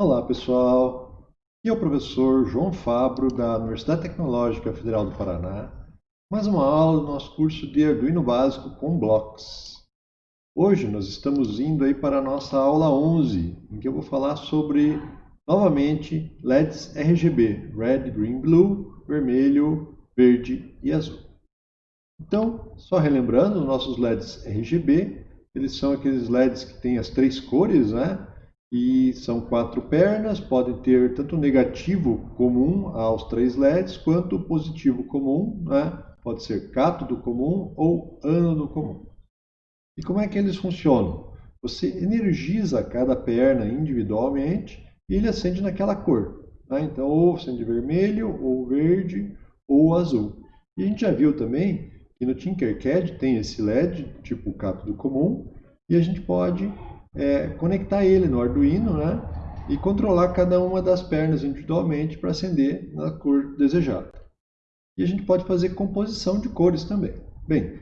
Olá pessoal, aqui é o professor João Fabro da Universidade Tecnológica Federal do Paraná, mais uma aula do nosso curso de Arduino Básico com Blocks. Hoje nós estamos indo aí para a nossa aula 11, em que eu vou falar sobre, novamente, LEDs RGB, Red, Green, Blue, Vermelho, Verde e Azul. Então, só relembrando, os nossos LEDs RGB, eles são aqueles LEDs que têm as três cores, né? E são quatro pernas, podem ter tanto negativo comum aos três LEDs, quanto positivo comum, né? pode ser cátodo comum ou ânodo comum. E como é que eles funcionam? Você energiza cada perna individualmente e ele acende naquela cor. Né? Então, ou acende vermelho, ou verde, ou azul. E a gente já viu também que no Tinkercad tem esse LED, tipo cátodo comum, e a gente pode é, conectar ele no Arduino né, e controlar cada uma das pernas individualmente para acender na cor desejada. E a gente pode fazer composição de cores também. Bem,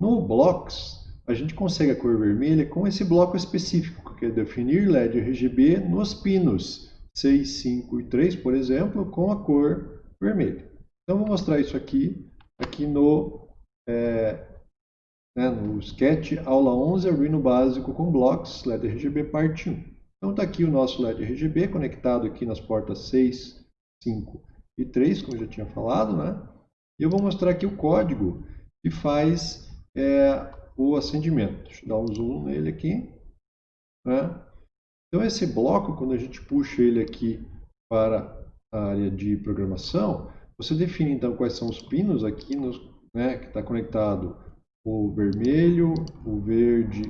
no Blocks, a gente consegue a cor vermelha com esse bloco específico, que é definir LED RGB nos pinos 6, 5 e 3, por exemplo, com a cor vermelha. Então, vou mostrar isso aqui, aqui no é, né, no Sketch, aula 11, Arduino básico com blocos, LED RGB parte 1. Então está aqui o nosso LED RGB conectado aqui nas portas 6, 5 e 3, como já tinha falado, né? E eu vou mostrar aqui o código que faz é, o acendimento. Deixa eu dar um zoom nele aqui. Né? Então esse bloco, quando a gente puxa ele aqui para a área de programação, você define então quais são os pinos aqui nos, né, que está conectado o vermelho, o verde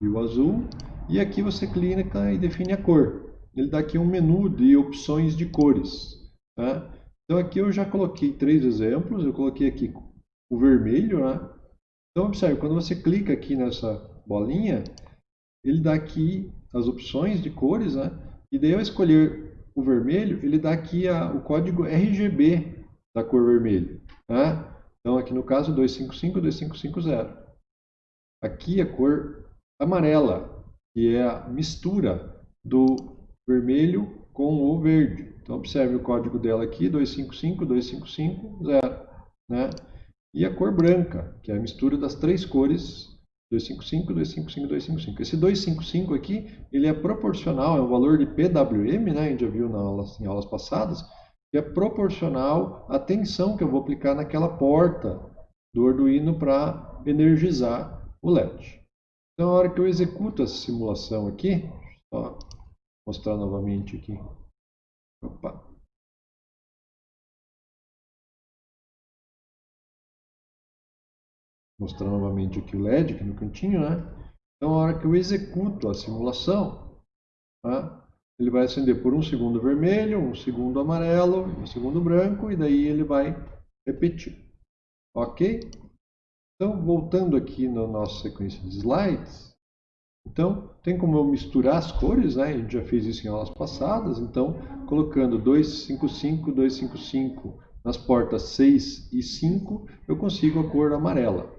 e o azul. E aqui você clica e define a cor. Ele dá aqui um menu de opções de cores. Tá? Então aqui eu já coloquei três exemplos. Eu coloquei aqui o vermelho. Né? Então observe, quando você clica aqui nessa bolinha, ele dá aqui as opções de cores. Né? E daí eu escolher o vermelho, ele dá aqui a, o código RGB da cor vermelho. Né? Então, aqui no caso, 255, 2550. Aqui a cor amarela, que é a mistura do vermelho com o verde. Então, observe o código dela aqui, 255, 2550. Né? E a cor branca, que é a mistura das três cores 255, 255, 255. Esse 255 aqui, ele é proporcional, é um valor de PWM, né? a gente já viu na aula, em aulas passadas, que é proporcional à tensão que eu vou aplicar naquela porta do Arduino para energizar o LED. Então, na hora que eu executo essa simulação aqui, mostrar novamente aqui. Opa. Mostrar novamente aqui o LED aqui no cantinho, né? Então, na hora que eu executo a simulação, tá? Ele vai acender por um segundo vermelho, um segundo amarelo, um segundo branco, e daí ele vai repetir. Ok? Então, voltando aqui na nossa sequência de slides, então, tem como eu misturar as cores, né? A gente já fez isso em aulas passadas, então, colocando 255, 255 nas portas 6 e 5, eu consigo a cor amarela.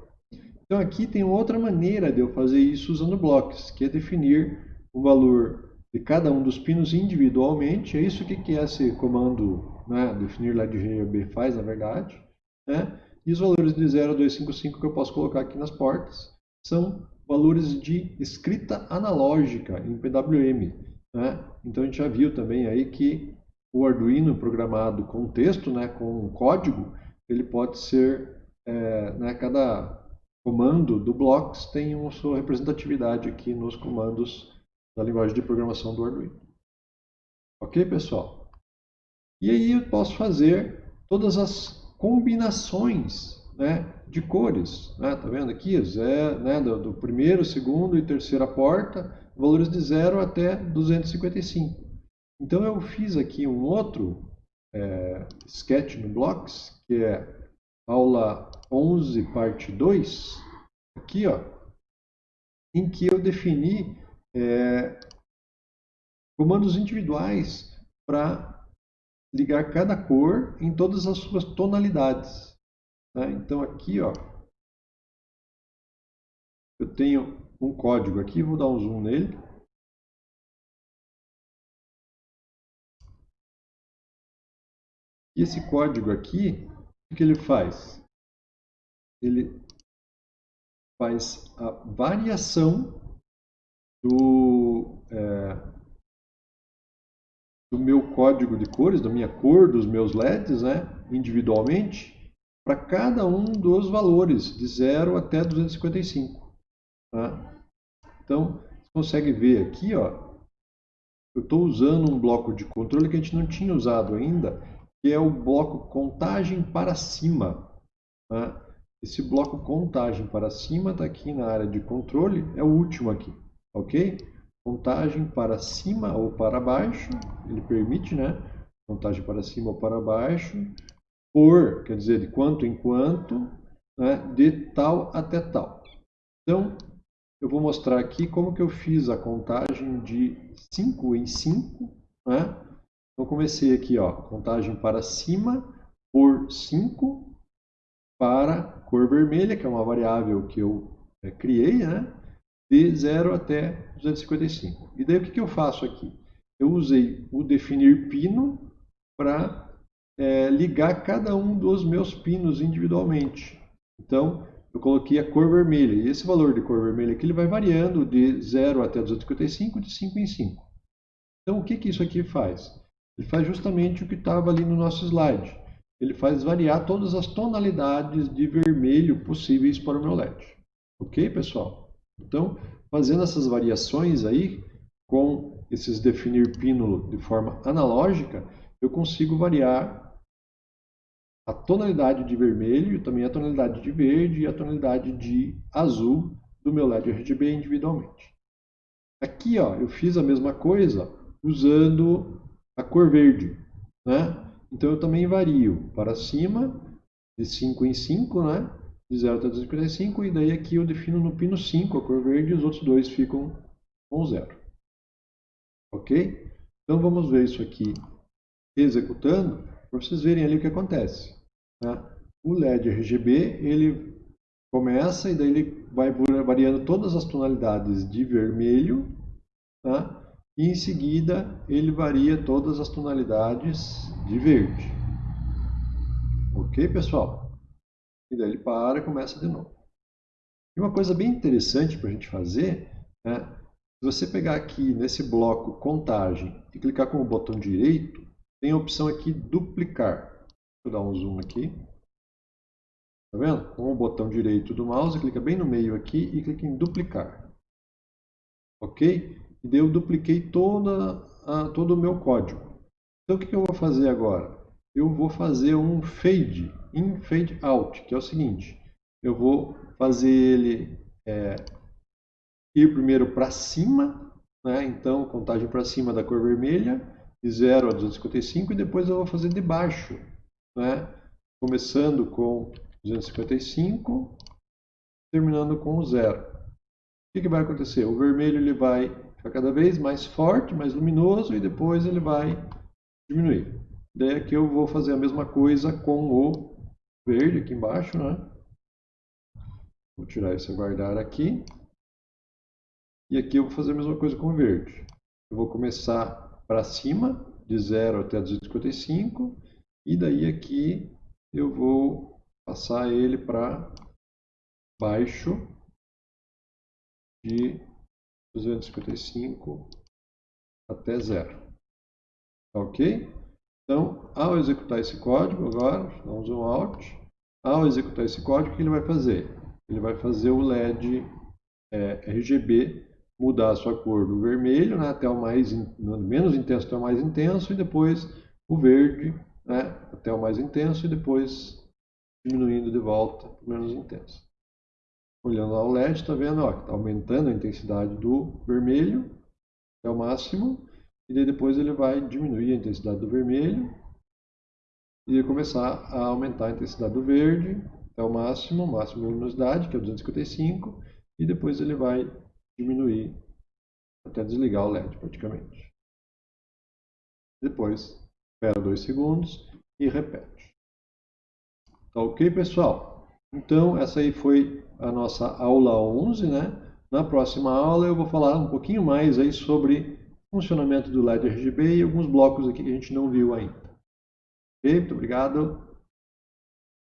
Então, aqui tem outra maneira de eu fazer isso usando blocos, que é definir um valor de cada um dos pinos individualmente. É isso que, que esse comando né, definir lá de faz, na verdade. Né? E os valores de 0 a 255 que eu posso colocar aqui nas portas são valores de escrita analógica em PWM. Né? Então a gente já viu também aí que o Arduino programado com texto, né, com código, ele pode ser, é, né, cada comando do Blocks tem uma sua representatividade aqui nos comandos da linguagem de programação do Arduino. Ok, pessoal? E aí eu posso fazer todas as combinações né, de cores. Né? Tá vendo aqui? Zero, né, do, do primeiro, segundo e terceira porta, valores de 0 até 255. Então eu fiz aqui um outro é, sketch no Blocks, que é aula 11, parte 2, aqui, ó, em que eu defini é, comandos individuais para ligar cada cor em todas as suas tonalidades. Tá? Então aqui ó, eu tenho um código aqui, vou dar um zoom nele. E esse código aqui, o que ele faz? Ele faz a variação do, é, do meu código de cores, da minha cor, dos meus LEDs, né, individualmente, para cada um dos valores, de 0 até 255. Tá? Então, você consegue ver aqui, ó, eu estou usando um bloco de controle que a gente não tinha usado ainda, que é o bloco contagem para cima. Tá? Esse bloco contagem para cima está aqui na área de controle, é o último aqui, ok? Contagem para cima ou para baixo, ele permite, né? Contagem para cima ou para baixo, por, quer dizer, de quanto em quanto, né? de tal até tal. Então, eu vou mostrar aqui como que eu fiz a contagem de 5 em 5, né? Então, comecei aqui, ó, contagem para cima por 5 para cor vermelha, que é uma variável que eu é, criei, né? De 0 até 255. E daí o que, que eu faço aqui? Eu usei o definir pino para é, ligar cada um dos meus pinos individualmente. Então, eu coloquei a cor vermelha. E esse valor de cor vermelha aqui ele vai variando de 0 até 255, de 5 em 5. Então, o que, que isso aqui faz? Ele faz justamente o que estava ali no nosso slide. Ele faz variar todas as tonalidades de vermelho possíveis para o meu LED. Ok, pessoal? Então, fazendo essas variações aí, com esses definir pínulo de forma analógica, eu consigo variar a tonalidade de vermelho, também a tonalidade de verde e a tonalidade de azul do meu LED RGB individualmente. Aqui ó, eu fiz a mesma coisa usando a cor verde. Né? Então eu também vario para cima de 5 em 5, né? De 0 até 255, e daí aqui eu defino no pino 5 a cor verde e os outros dois ficam com 0. Ok? Então vamos ver isso aqui executando para vocês verem ali o que acontece. Né? O LED RGB ele começa e daí ele vai variando todas as tonalidades de vermelho tá? e em seguida ele varia todas as tonalidades de verde. Ok, pessoal? E daí ele para e começa de novo. E uma coisa bem interessante para a gente fazer é, se você pegar aqui nesse bloco contagem e clicar com o botão direito, tem a opção aqui duplicar. Vou dar um zoom aqui. Tá vendo? Com o botão direito do mouse, clica bem no meio aqui e clica em duplicar. Ok? E daí eu dupliquei toda a, todo o meu código. Então o que eu vou fazer agora? Eu vou fazer um fade in, fade out, que é o seguinte. Eu vou fazer ele é, ir primeiro para cima, né? então contagem para cima da cor vermelha, de 0 a 255, e depois eu vou fazer de baixo, né? começando com 255, terminando com o zero. O que, que vai acontecer? O vermelho ele vai ficar cada vez mais forte, mais luminoso e depois ele vai diminuir. Daí aqui eu vou fazer a mesma coisa com o verde aqui embaixo, né? Vou tirar esse guardar aqui. E aqui eu vou fazer a mesma coisa com o verde. Eu vou começar para cima, de 0 até 255, e daí aqui eu vou passar ele para baixo de 255 até zero. Tá ok? Então, ao executar esse código agora, dá um out, ao executar esse código, o que ele vai fazer? Ele vai fazer o LED é, RGB mudar a sua cor do vermelho né, até o mais menos intenso até o mais intenso e depois o verde né, até o mais intenso e depois diminuindo de volta para o menos intenso. Olhando ao LED, está vendo que está aumentando a intensidade do vermelho até o máximo e daí depois ele vai diminuir a intensidade do vermelho e começar a aumentar a intensidade do verde até o máximo, máximo de luminosidade, que é 255, e depois ele vai diminuir até desligar o LED praticamente. Depois espera dois segundos e repete. Tá ok, pessoal? Então, essa aí foi a nossa aula 11, né? Na próxima aula eu vou falar um pouquinho mais aí sobre funcionamento do LED RGB e alguns blocos aqui que a gente não viu ainda. Ok, muito obrigado.